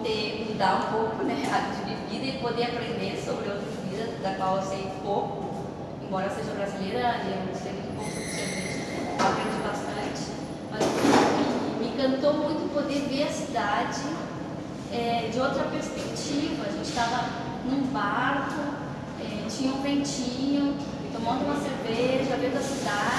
poder mudar um pouco né, a de vida e poder aprender sobre outras vidas, da qual eu sei pouco, embora eu seja brasileira, eu sei muito pouco sobre cerveja, aprendi bastante, mas me encantou muito poder ver a cidade é, de outra perspectiva. A gente estava num barco, é, tinha um ventinho, tomando uma cerveja, vendo a cidade.